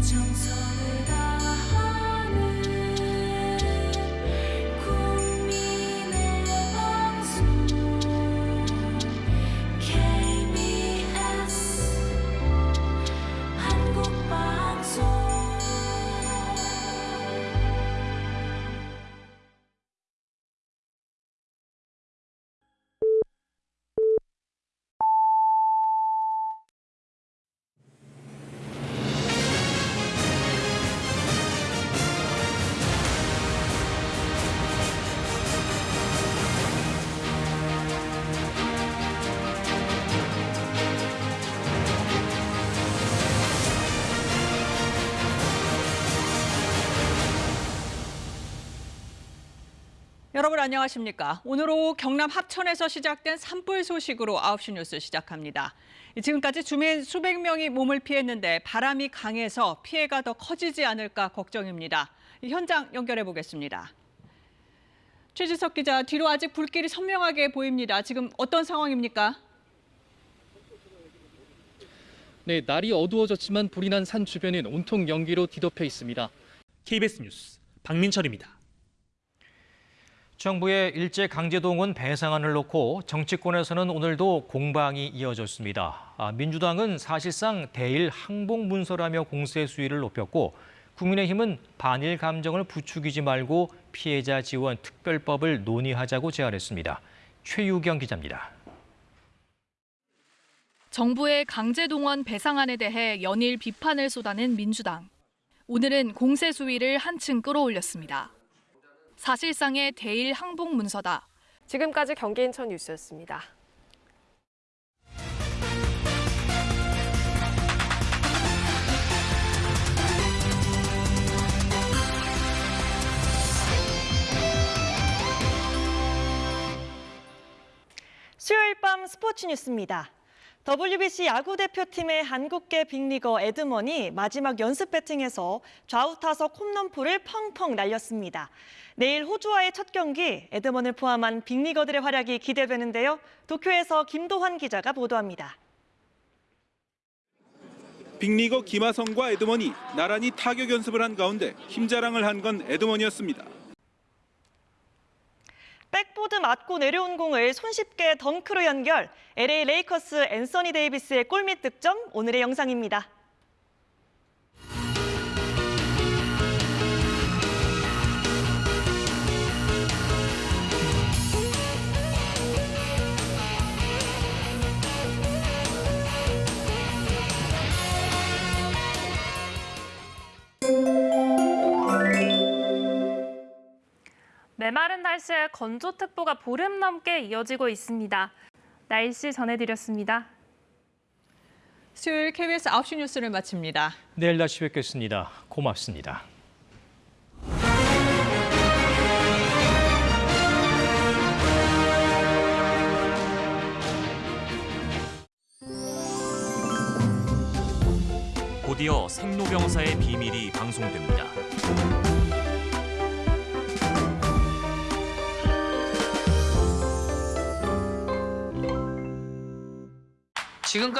정성 여러분 안녕하십니까? 오늘 오후 경남 합천에서 시작된 산불 소식으로 9시 뉴스 시작합니다. 지금까지 주민 수백 명이 몸을 피했는데 바람이 강해서 피해가 더 커지지 않을까 걱정입니다. 현장 연결해 보겠습니다. 최지석 기자, 뒤로 아직 불길이 선명하게 보입니다. 지금 어떤 상황입니까? 네, 날이 어두워졌지만 불이 난 산 주변은 온통 연기로 뒤덮여 있습니다. KBS 뉴스 박민철입니다. 정부의 일제 강제동원 배상안을 놓고 정치권에서는 오늘도 공방이 이어졌습니다. 아, 민주당은 사실상 대일 항복 문서라며 공세 수위를 높였고 국민의힘은 반일 감정을 부추기지 말고 피해자 지원 특별법을 논의하자고 제안했습니다. 최유경 기자입니다. 정부의 강제동원 배상안에 대해 연일 비판을 쏟아낸 민주당. 오늘은 공세 수위를 한층 끌어올렸습니다. 사실상의 대일 항복 문서다. 지금까지 경기 인천 뉴스였습니다. 수요일 밤 스포츠 뉴스입니다. WBC 야구 대표팀의 한국계 빅리거 에드먼이 마지막 연습 배팅에서 좌우 타석 홈런포를 펑펑 날렸습니다. 내일 호주와의 첫 경기 에드먼을 포함한 빅리거들의 활약이 기대되는데요. 도쿄에서 김도환 기자가 보도합니다. 빅리거 김하성과 에드먼이 나란히 타격 연습을 한 가운데 힘자랑을 한 건 에드먼이었습니다. 백보드 맞고 내려온 공을 손쉽게 덩크로 연결. LA 레이커스 앤서니 데이비스의 골밑 득점 오늘의 영상입니다. 메마른 날씨에 건조특보가 보름 넘게 이어지고 있습니다. 날씨 전해드렸습니다. 수요일 KBS 9시 뉴스를 마칩니다. 내일 다시 뵙겠습니다. 고맙습니다. 곧이어 생로병사의 비밀이 방송됩니다. 지금까지